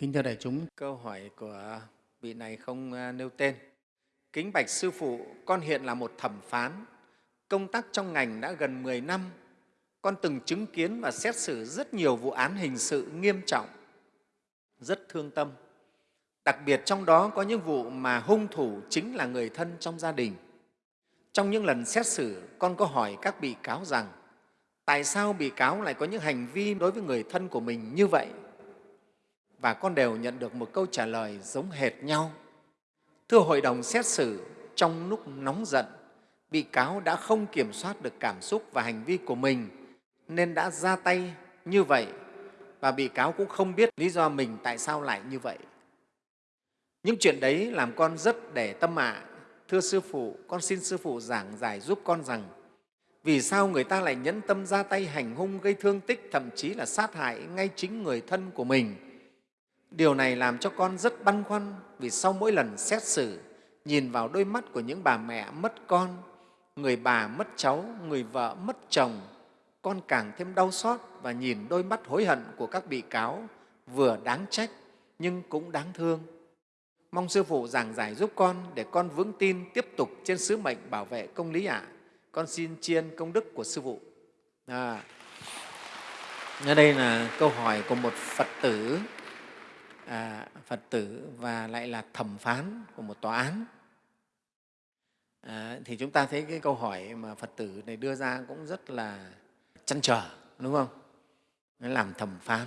Kính thưa đại chúng, câu hỏi của vị này không à, nêu tên. Kính bạch Sư Phụ, con hiện là một thẩm phán, công tác trong ngành đã gần 10 năm. Con từng chứng kiến và xét xử rất nhiều vụ án hình sự nghiêm trọng, rất thương tâm. Đặc biệt trong đó có những vụ mà hung thủ chính là người thân trong gia đình. Trong những lần xét xử, con có hỏi các bị cáo rằng tại sao bị cáo lại có những hành vi đối với người thân của mình như vậy? Và con đều nhận được một câu trả lời giống hệt nhau. Thưa Hội đồng xét xử, trong lúc nóng giận, bị cáo đã không kiểm soát được cảm xúc và hành vi của mình nên đã ra tay như vậy và bị cáo cũng không biết lý do mình tại sao lại như vậy. Những chuyện đấy làm con rất để tâm ạ. Thưa Sư Phụ, con xin Sư Phụ giảng giải giúp con rằng vì sao người ta lại nhẫn tâm ra tay hành hung gây thương tích, thậm chí là sát hại ngay chính người thân của mình. Điều này làm cho con rất băn khoăn vì sau mỗi lần xét xử, nhìn vào đôi mắt của những bà mẹ mất con, người bà mất cháu, người vợ mất chồng, con càng thêm đau xót và nhìn đôi mắt hối hận của các bị cáo vừa đáng trách nhưng cũng đáng thương. Mong Sư Phụ giảng giải giúp con để con vững tin tiếp tục trên sứ mệnh bảo vệ công lý ạ. À. Con xin chiên công đức của Sư Phụ. À, ở đây là câu hỏi của một Phật tử, à, Phật tử và lại là thẩm phán của một tòa án. À, thì chúng ta thấy cái câu hỏi mà Phật tử này đưa ra cũng rất là chăn trở, đúng không? Nó làm thẩm phán,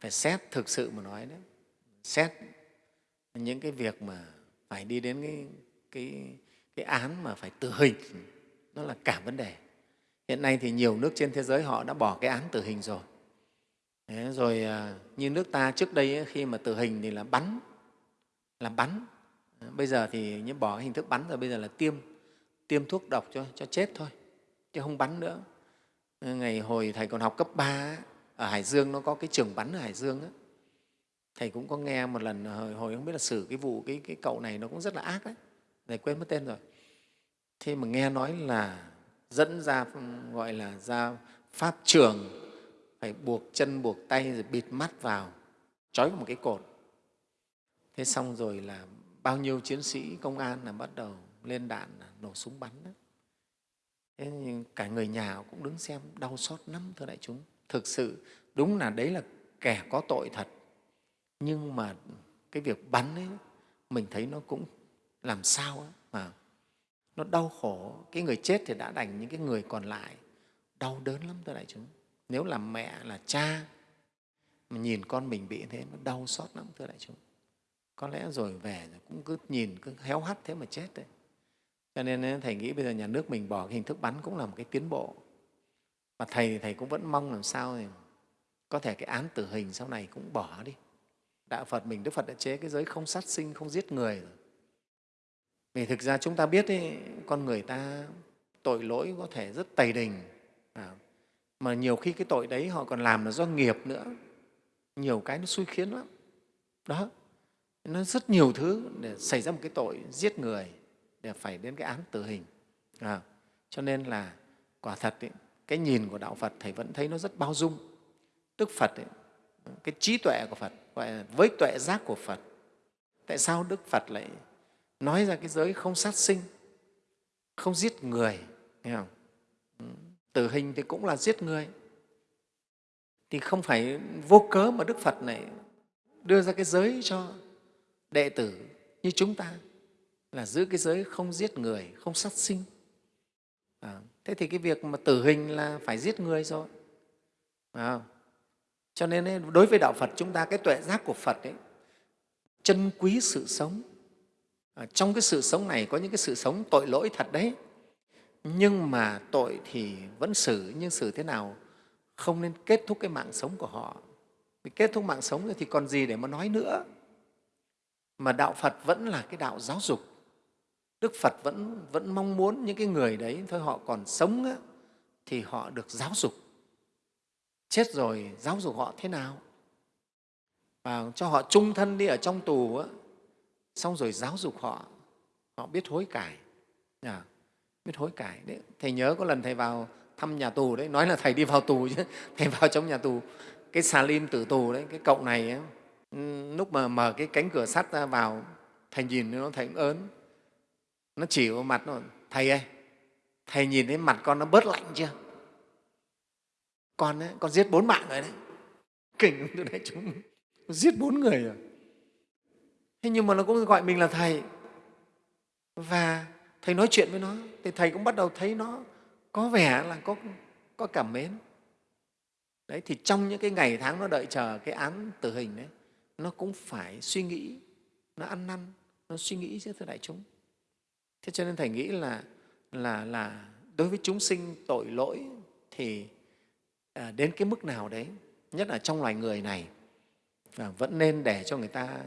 phải xét thực sự mà nói đấy, xét những cái việc mà phải đi đến cái, cái, cái án mà phải tử hình nó là cả vấn đề hiện nay thì nhiều nước trên thế giới họ đã bỏ cái án tử hình rồi Thế rồi à, như nước ta trước đây khi mà tử hình thì là bắn là bắn. Ờ, bây giờ thì như bỏ hình thức bắn rồi bây giờ là tiêm tiêm thuốc độc cho cho chết thôi chứ không bắn nữa. Ờ, ngày hồi thầy còn học cấp 3 ở Hải Dương nó có cái trường bắn ở Hải Dương ấy, thầy cũng có nghe một lần hồi, hồi không biết là xử cái vụ cái, cái cậu này nó cũng rất là ác đấy thầy quên mất tên rồi. Thế mà nghe nói là dẫn ra ừ, gọi là ra pháp trường phải buộc chân buộc tay rồi bịt mắt vào trói một cái cột. Thế xong rồi là bao nhiêu chiến sĩ công an là bắt đầu lên đạn nổ súng bắn đó. Thế nhưng cả người nhà cũng đứng xem đau xót lắm thưa đại chúng. Thực sự đúng là đấy là kẻ có tội thật. Nhưng mà cái việc bắn ấy mình thấy nó cũng làm sao ấy, mà nó đau khổ. Cái người chết thì đã đành những cái người còn lại đau đớn lắm thưa đại chúng nếu là mẹ là cha mà nhìn con mình bị thế nó đau xót lắm thưa đại chúng. Có lẽ rồi về rồi cũng cứ nhìn cứ héo hắt thế mà chết đấy. Cho nên thầy nghĩ bây giờ nhà nước mình bỏ cái hình thức bắn cũng là một cái tiến bộ. Và thầy thì thầy cũng vẫn mong làm sao thì có thể cái án tử hình sau này cũng bỏ đi. Đạo phật mình đức phật đã chế cái giới không sát sinh không giết người rồi. Vì thực ra chúng ta biết ấy, con người ta tội lỗi có thể rất tày đình. À, mà nhiều khi cái tội đấy họ còn làm là do nghiệp nữa. Nhiều cái nó xui khiến lắm. Đó. Nó rất nhiều thứ để xảy ra một cái tội giết người để phải đến cái án tử hình. À, cho nên là quả thật ấy, cái nhìn của đạo phật thầy vẫn thấy nó rất bao dung. Đức phật ấy, cái trí tuệ của phật gọi là với tuệ giác của phật. Tại sao đức phật lại nói ra cái giới không sát sinh không giết người nghe không? Tử hình thì cũng là giết người. Thì không phải vô cớ mà đức phật này đưa ra cái giới cho đệ tử như chúng ta là giữ cái giới không giết người không sát sinh. À, thế thì cái việc mà tử hình là phải giết người rồi. À, cho nên ấy, đối với đạo phật chúng ta cái tuệ giác của phật ấy chân quý sự sống. À, trong cái sự sống này có những cái sự sống tội lỗi thật đấy nhưng mà tội thì vẫn xử nhưng xử thế nào không nên kết thúc cái mạng sống của họ. Vì kết thúc mạng sống thì còn gì để mà nói nữa. Mà đạo phật vẫn là cái đạo giáo dục. Đức phật vẫn vẫn mong muốn những cái người đấy thôi họ còn sống á, thì họ được giáo dục. Chết rồi giáo dục họ thế nào? Và cho họ trung thân đi ở trong tù á, xong rồi giáo dục họ. Họ biết hối cải. Yeah biết hối cải đấy. Thầy nhớ có lần thầy vào thăm nhà tù đấy nói là thầy đi vào tù chứ thầy vào trong nhà tù. Cái xà lim tử tù đấy cái cậu này ấy, lúc mà mở cái cánh cửa sắt ra vào thầy nhìn nó thầy cũng ớn. Nó chỉ vào mặt nó thầy ơi thầy nhìn thấy mặt con nó bớt lạnh chưa? Con ấy, con giết bốn mạng rồi đấy. Kinh từ đấy chúng giết bốn người rồi. Thế nhưng mà nó cũng gọi mình là thầy. Và thầy nói chuyện với nó thì thầy cũng bắt đầu thấy nó có vẻ là có, có cảm mến. Đấy thì trong những cái ngày tháng nó đợi chờ cái án tử hình đấy nó cũng phải suy nghĩ nó ăn năn nó suy nghĩ chứ thưa đại chúng. Thế cho nên thầy nghĩ là là là đối với chúng sinh tội lỗi thì à, đến cái mức nào đấy nhất là trong loài người này à, vẫn nên để cho người ta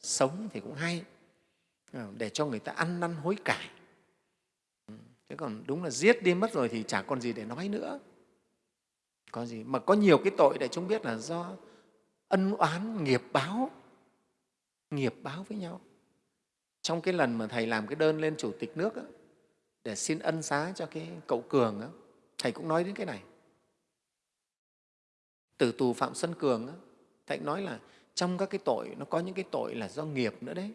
sống thì cũng hay à, để cho người ta ăn năn hối cải thế còn đúng là giết đi mất rồi thì chả còn gì để nói nữa. Có gì? Mà có nhiều cái tội để chúng biết là do ân oán nghiệp báo. Nghiệp báo với nhau. Trong cái lần mà thầy làm cái đơn lên chủ tịch nước đó, để xin ân xá cho cái cậu cường đó, thầy cũng nói đến cái này. Tử tù phạm xuân cường đó, thầy nói là trong các cái tội nó có những cái tội là do nghiệp nữa đấy.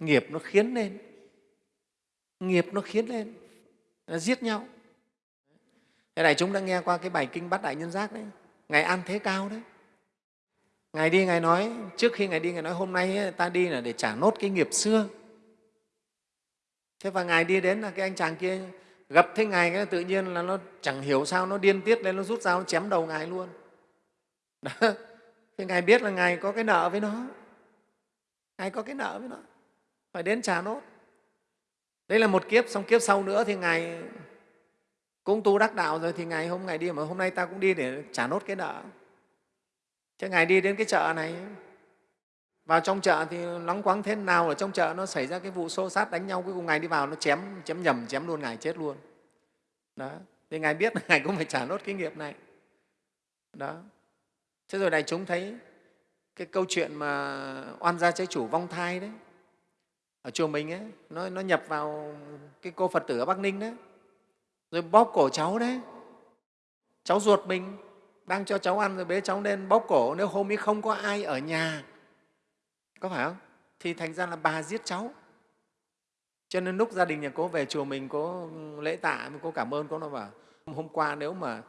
Nghiệp nó khiến lên. Nghiệp nó khiến lên nó giết nhau. Thế này chúng đã nghe qua cái bài kinh bát đại nhân giác đấy. Ngài an thế cao đấy. Ngài đi, ngài nói, trước khi ngài đi, ngài nói hôm nay ta đi là để trả nốt cái nghiệp xưa. Thế và ngài đi đến là cái anh chàng kia, gặp thấy ngài cái tự nhiên là nó chẳng hiểu sao, nó điên tiết lên, nó rút dao, nó chém đầu ngài luôn. Đó. thì ngài biết là ngài có cái nợ với nó. Ngài có cái nợ với nó. Phải đến trả nốt đây là một kiếp, xong kiếp sau nữa thì ngài cũng tu đắc đạo rồi thì ngày hôm ngày đi, mà hôm nay ta cũng đi để trả nốt cái nợ. Chứ ngài đi đến cái chợ này, vào trong chợ thì nóng quáng thế nào ở trong chợ nó xảy ra cái vụ xô sát đánh nhau, cuối cùng ngài đi vào nó chém chém nhầm, chém luôn, ngài chết luôn. Đó, thì ngài biết là ngài cũng phải trả nốt cái nghiệp này. Đó. Thế rồi đại chúng thấy cái câu chuyện mà oan gia trái chủ vong thai đấy ở chùa mình ấy nó, nó nhập vào cái cô phật tử ở bắc ninh đấy rồi bóp cổ cháu đấy. Cháu ruột mình đang cho cháu ăn rồi bế cháu lên bóp cổ. Nếu hôm ấy không có ai ở nhà có phải không? Thì thành ra là bà giết cháu. Cho nên lúc gia đình nhà cô về chùa mình có lễ tạ cô cảm ơn cô nó bảo hôm qua nếu mà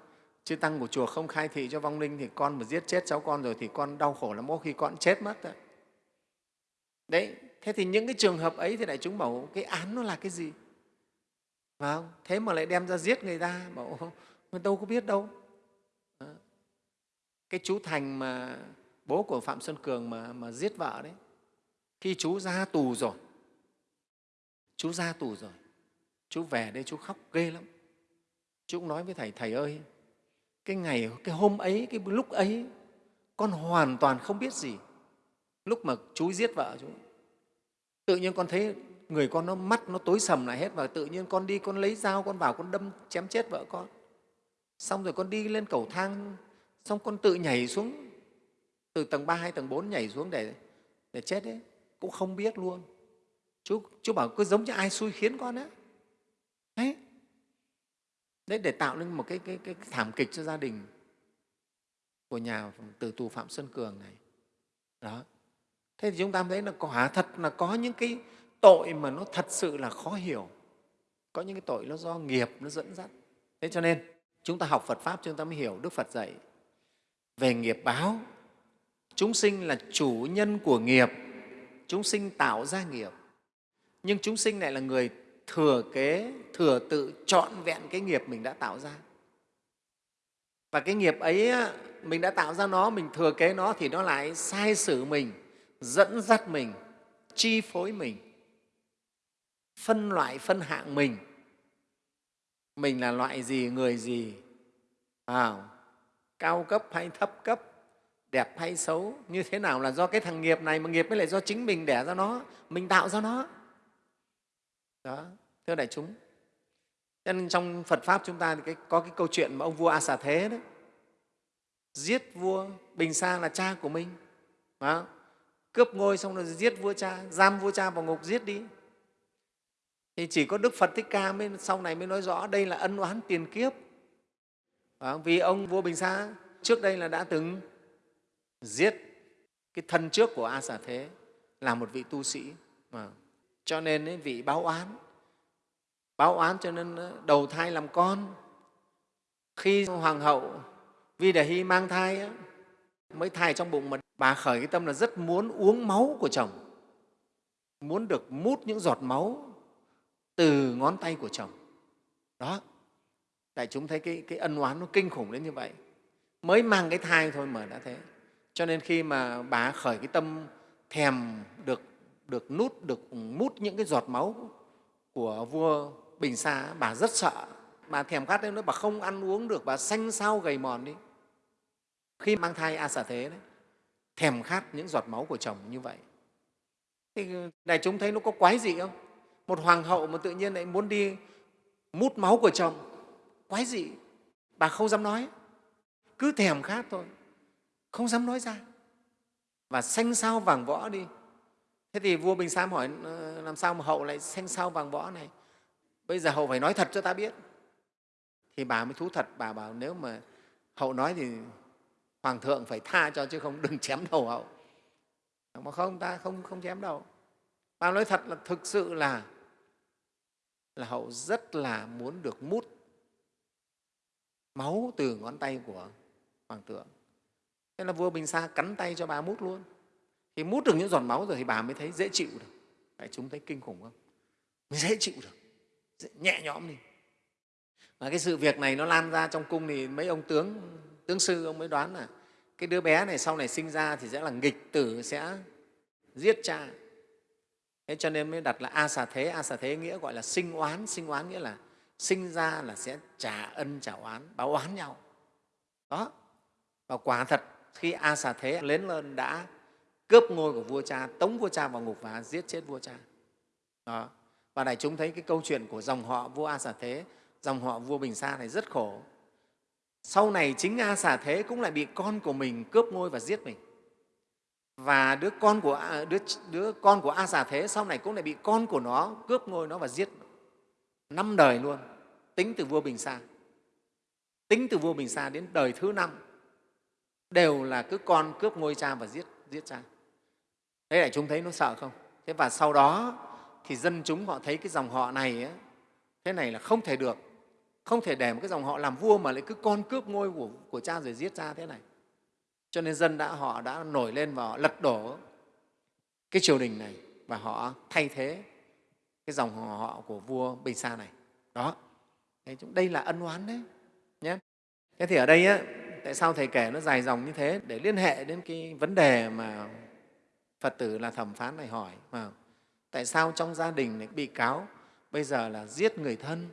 chư tăng của chùa không khai thị cho vong linh thì con mà giết chết cháu con rồi thì con đau khổ lắm. Có khi con chết mất đấy đấy thế thì những cái trường hợp ấy thì đại chúng bảo cái án nó là cái gì? Phải không? thế mà lại đem ra giết người ta bảo mình đâu có biết đâu. Cái chú thành mà bố của phạm xuân cường mà, mà giết vợ đấy khi chú ra tù rồi chú ra tù rồi chú về đây chú khóc ghê lắm. Chú cũng nói với thầy thầy ơi cái ngày cái hôm ấy cái lúc ấy con hoàn toàn không biết gì. Lúc mà chú giết vợ chú tự nhiên con thấy người con nó mắt nó tối sầm lại hết và tự nhiên con đi con lấy dao con vào con đâm chém chết vợ con. Xong rồi con đi lên cầu thang xong con tự nhảy xuống từ tầng ba hay tầng bốn nhảy xuống để, để chết đấy cũng không biết luôn. Chú, chú bảo cứ giống như ai xui khiến con á. Đấy. Đấy để tạo nên một cái, cái, cái thảm kịch cho gia đình của nhà từ tù phạm xuân cường này. Đó thế thì chúng ta thấy là quả thật là có những cái tội mà nó thật sự là khó hiểu. Có những cái tội nó do nghiệp nó dẫn dắt. Thế cho nên, chúng ta học phật pháp chúng ta mới hiểu đức phật dạy về nghiệp báo. Chúng sinh là chủ nhân của nghiệp, chúng sinh tạo ra nghiệp. Nhưng chúng sinh lại là người thừa kế, thừa tự trọn vẹn cái nghiệp mình đã tạo ra. Và cái nghiệp ấy mình đã tạo ra nó, mình thừa kế nó thì nó lại sai sử mình dẫn dắt mình chi phối mình phân loại phân hạng mình. Mình là loại gì người gì? À, cao cấp hay thấp cấp đẹp hay xấu như thế nào là do cái thằng nghiệp này mà nghiệp mới lại do chính mình đẻ ra nó mình tạo ra nó. Đó thưa đại chúng. Cho nên trong phật pháp chúng ta thì cái, có cái câu chuyện mà ông vua a xà thế đấy giết vua bình sa là cha của mình. Đó cướp ngôi xong rồi giết vua cha giam vua cha vào ngục giết đi. Thì chỉ có đức phật thích ca mới sau này mới nói rõ đây là ân oán tiền kiếp. Vì ông vua bình sa trước đây là đã từng giết cái thân trước của a xà thế là một vị tu sĩ mà cho nên ấy, vị báo oán. Báo oán cho nên ờ, đầu thai làm con. Khi hoàng hậu vi đề hy mang thai ấy, mới thai trong bụng mà bà khởi cái tâm là rất muốn uống máu của chồng muốn được mút những giọt máu từ ngón tay của chồng. Đó tại chúng thấy cái, cái ân oán nó kinh khủng đến như vậy. Mới mang cái thai thôi mà đã thế. Cho nên khi mà bà khởi cái tâm thèm được được nút được mút những cái giọt máu của vua bình sa bà rất sợ. Bà thèm khát đến nữa bà không ăn uống được bà xanh xao gầy mòn đi. Khi mang thai a xả thế đấy thèm khát những giọt máu của chồng như vậy. Thì đại chúng thấy nó có quái gì không? Một hoàng hậu mà tự nhiên lại muốn đi mút máu của chồng. Quái gì bà không dám nói. Cứ thèm khát thôi. Không dám nói ra. Và xanh sao vàng võ đi. Thế thì vua bình sam hỏi ờ, làm sao mà hậu lại xanh sao vàng võ này? Bây giờ hậu phải nói thật cho ta biết. Thì bà mới thú thật, bà bảo, nếu mà hậu nói thì hoàng thượng phải tha cho chứ không đừng chém đầu hậu. Mà không ta không không chém đầu bà nói thật là thực sự là là hậu rất là muốn được mút máu từ ngón tay của hoàng thượng. Thế là vua bình sa cắn tay cho bà mút luôn. Khi mút được những giọt máu rồi thì bà mới thấy dễ chịu được. Đấy, chúng thấy kinh khủng không? Mới dễ chịu được. Dễ, nhẹ nhõm đi. Và cái sự việc này nó lan ra trong cung thì mấy ông tướng tướng sư ông mới đoán là cái đứa bé này sau này sinh ra thì sẽ là nghịch tử, sẽ giết cha. Thế cho nên mới đặt là a xà thế. A xà thế nghĩa gọi là sinh oán. Sinh oán nghĩa là sinh ra là sẽ trả ân, trả oán, báo oán nhau. Đó. Và quả thật, khi a xà thế lớn lên đã cướp ngôi của vua cha, tống vua cha vào ngục và giết chết vua cha. Đó. Và đại chúng thấy cái câu chuyện của dòng họ vua a xà thế, dòng họ vua bình sa này rất khổ sau này chính a xà thế cũng lại bị con của mình cướp ngôi và giết mình. Và đứa con của đứa, đứa con của a xà thế sau này cũng lại bị con của nó cướp ngôi nó và giết năm đời luôn tính từ vua bình sa. Tính từ vua bình sa đến đời thứ năm đều là cứ con cướp ngôi cha và giết giết cha. Thế lại chúng thấy nó sợ không? Thế và sau đó thì dân chúng họ thấy cái dòng họ này ấy, thế này là không thể được không thể để một cái dòng họ làm vua mà lại cứ con cướp ngôi của, của cha rồi giết cha thế này cho nên dân đã họ đã nổi lên và họ lật đổ cái triều đình này và họ thay thế cái dòng họ của vua Bình Sa này. Đó, đây là ân oán đấy. Nhé. Thế thì ở đây á, tại sao Thầy kể nó dài dòng như thế? Để liên hệ đến cái vấn đề mà Phật tử là thẩm phán này hỏi. Mà tại sao trong gia đình này bị cáo bây giờ là giết người thân?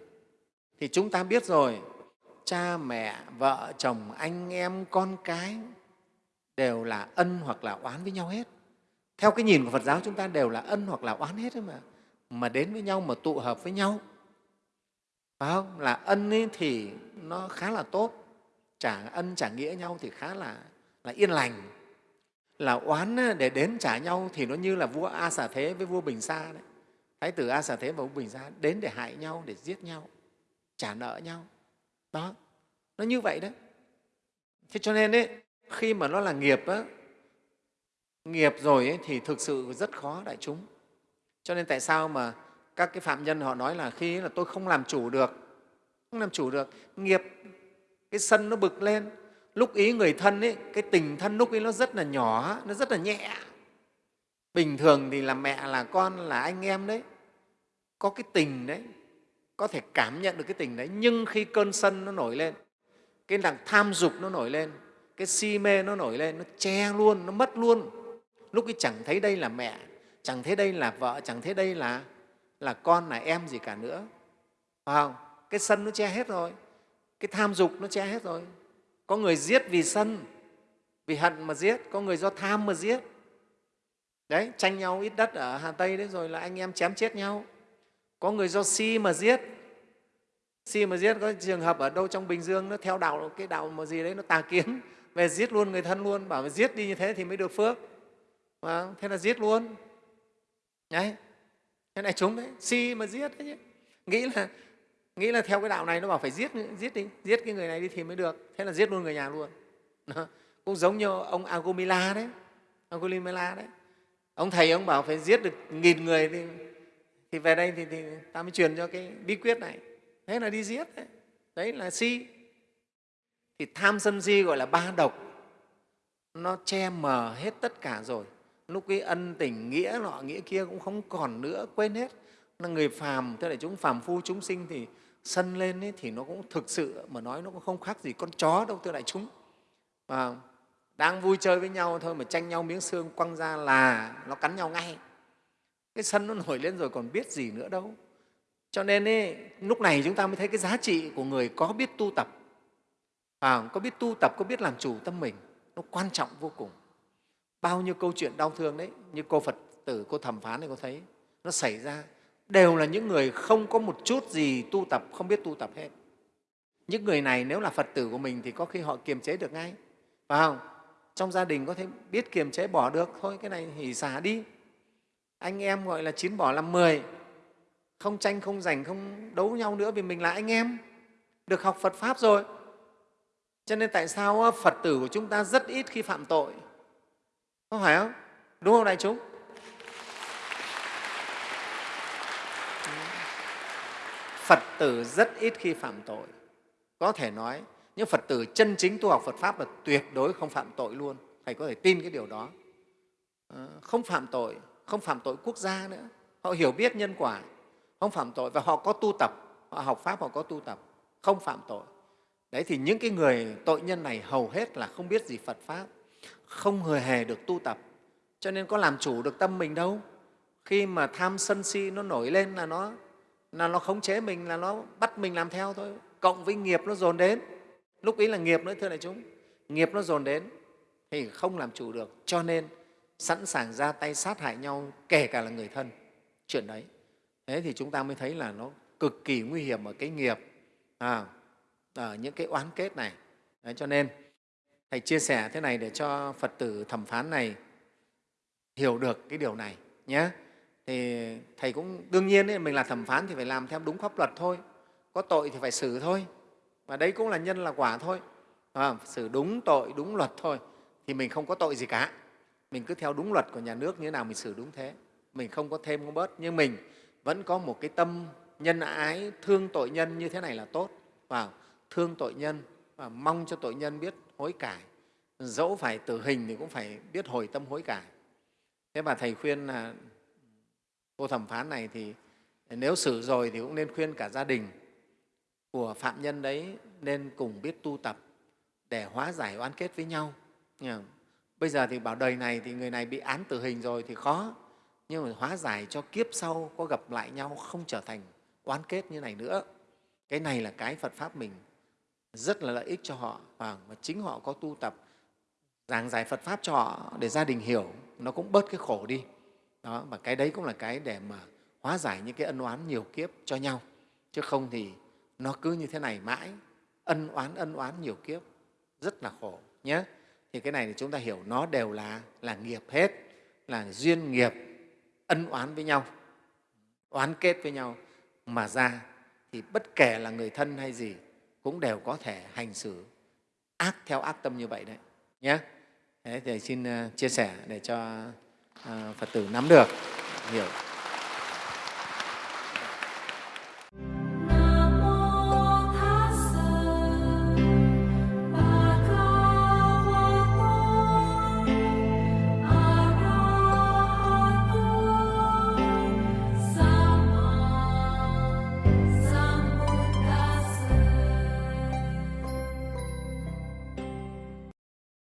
Thì chúng ta biết rồi, cha, mẹ, vợ, chồng, anh em, con cái đều là ân hoặc là oán với nhau hết. Theo cái nhìn của Phật giáo chúng ta đều là ân hoặc là oán hết mà mà đến với nhau mà tụ hợp với nhau. Phải không? Là ân ấy thì nó khá là tốt trả ân trả nghĩa nhau thì khá là, là yên lành. Là oán để đến trả nhau thì nó như là vua a xà thế với vua bình sa đấy. Thái tử a xà thế và vua bình sa đến để hại nhau để giết nhau trả nợ nhau. Đó nó như vậy đấy thế cho nên ấy, khi mà nó là nghiệp á, nghiệp rồi ấy, thì thực sự rất khó đại chúng. Cho nên tại sao mà các cái phạm nhân họ nói là khi là tôi không làm chủ được, không làm chủ được, nghiệp, cái sân nó bực lên, lúc ý người thân ấy, cái tình thân lúc ấy nó rất là nhỏ, nó rất là nhẹ. Bình thường thì là mẹ, là con, là anh em đấy, có cái tình đấy, có thể cảm nhận được cái tình đấy, nhưng khi cơn sân nó nổi lên, cái đằng tham dục nó nổi lên, cái si mê nó nổi lên, nó che luôn, nó mất luôn. Lúc ấy chẳng thấy đây là mẹ, chẳng thấy đây là vợ chẳng thấy đây là là con là em gì cả nữa. Phải không? Cái sân nó che hết rồi cái tham dục nó che hết rồi. Có người giết vì sân vì hận mà giết có người do tham mà giết. Đấy tranh nhau ít đất ở hà tây đấy rồi là anh em chém chết nhau có người do si mà giết. Si mà giết có trường hợp ở đâu trong bình dương nó theo đạo cái đạo mà gì đấy nó tà kiến. Về giết luôn người thân luôn bảo giết đi như thế thì mới được phước. Thế là giết luôn. Đấy thế này chúng đấy si mà giết đấy chứ. Nghĩ là nghĩ là theo cái đạo này nó bảo phải giết giết đi giết cái người này đi thì mới được. Thế là giết luôn người nhà luôn. Đó. cũng giống như ông Agumila đấy Agumila đấy. Ông thầy ông bảo phải giết được nghìn người thì, thì về đây thì, thì ta mới truyền cho cái bí quyết này. Thế là đi giết đấy, đấy là si. Thì tham sân si gọi là ba độc. Nó che mờ hết tất cả rồi. Lúc cái ân tình nghĩa nọ nghĩa kia cũng không còn nữa quên hết. Là người phàm tức là chúng phàm phu chúng sinh thì sân lên ấy, thì nó cũng thực sự mà nói nó cũng không khác gì con chó đâu thưa đại chúng. Và đang vui chơi với nhau thôi mà tranh nhau miếng xương quăng ra là nó cắn nhau ngay cái sân nó nổi lên rồi còn biết gì nữa đâu. Cho nên ấy, lúc này chúng ta mới thấy cái giá trị của người có biết tu tập. À, có biết tu tập có biết làm chủ tâm mình nó quan trọng vô cùng. Bao nhiêu câu chuyện đau thương đấy như cô phật tử cô thẩm phán này có thấy nó xảy ra. Đều là những người không có một chút gì tu tập không biết tu tập hết. Những người này nếu là phật tử của mình thì có khi họ kiềm chế được ngay. Phải không? Trong gia đình có thể biết kiềm chế bỏ được thôi cái này hỉ xả đi anh em gọi là chín bỏ làm mười. Không tranh, không giành, không đấu nhau nữa vì mình là anh em. Được học phật pháp rồi. Cho nên tại sao phật tử của chúng ta rất ít khi phạm tội? Có phải không? Đúng không đại chúng? Phật tử rất ít khi phạm tội. Có thể nói, những phật tử chân chính tu học phật pháp là tuyệt đối không phạm tội luôn. Thầy có thể tin cái điều đó. Ờ, không phạm tội không phạm tội quốc gia nữa. Họ hiểu biết nhân quả. Không phạm tội và họ có tu tập. Họ học pháp, họ có tu tập. Không phạm tội. Đấy thì những cái người tội nhân này hầu hết là không biết gì phật pháp. Không hề hề được tu tập. Cho nên có làm chủ được tâm mình đâu. Khi mà tham sân si nó nổi lên là nó là nó khống chế mình, là nó bắt mình làm theo thôi. Cộng với nghiệp nó dồn đến. Lúc ấy là nghiệp nữa, thưa đại chúng. Nghiệp nó dồn đến thì không làm chủ được. Cho nên sẵn sàng ra tay sát hại nhau kể cả là người thân. Chuyện đấy. Thế thì chúng ta mới thấy là nó cực kỳ nguy hiểm ở cái nghiệp à, ở những cái oán kết này. Đấy, cho nên thầy chia sẻ thế này để cho phật tử thẩm phán này hiểu được cái điều này nhé. Thì thầy cũng đương nhiên ấy, mình là thẩm phán thì phải làm theo đúng pháp luật thôi. Có tội thì phải xử thôi. Và đấy cũng là nhân là quả thôi. À, xử đúng tội đúng luật thôi. Thì mình không có tội gì cả mình cứ theo đúng luật của nhà nước như thế nào mình xử đúng thế. Mình không có thêm không bớt, nhưng mình vẫn có một cái tâm nhân ái, thương tội nhân như thế này là tốt. Và thương tội nhân và mong cho tội nhân biết hối cải. Dẫu phải tử hình thì cũng phải biết hồi tâm hối cải. Thế mà thầy khuyên là cô thẩm phán này thì nếu xử rồi thì cũng nên khuyên cả gia đình của phạm nhân đấy nên cùng biết tu tập để hóa giải oán kết với nhau bây giờ thì bảo đời này thì người này bị án tử hình rồi thì khó. Nhưng mà hóa giải cho kiếp sau, có gặp lại nhau, không trở thành oán kết như này nữa. Cái này là cái phật pháp mình rất là lợi ích cho họ. Và chính họ có tu tập, giảng giải phật pháp cho họ để gia đình hiểu, nó cũng bớt cái khổ đi. Đó và cái đấy cũng là cái để mà hóa giải những cái ân oán nhiều kiếp cho nhau. Chứ không thì nó cứ như thế này mãi. Ân oán ân oán nhiều kiếp, rất là khổ nhé thì cái này thì chúng ta hiểu, nó đều là là nghiệp hết, là duyên nghiệp, ân oán với nhau, oán kết với nhau. Mà ra thì bất kể là người thân hay gì cũng đều có thể hành xử ác theo ác tâm như vậy đấy nhé thế thì xin ờ, chia sẻ để cho ờ, phật tử nắm được, hiểu.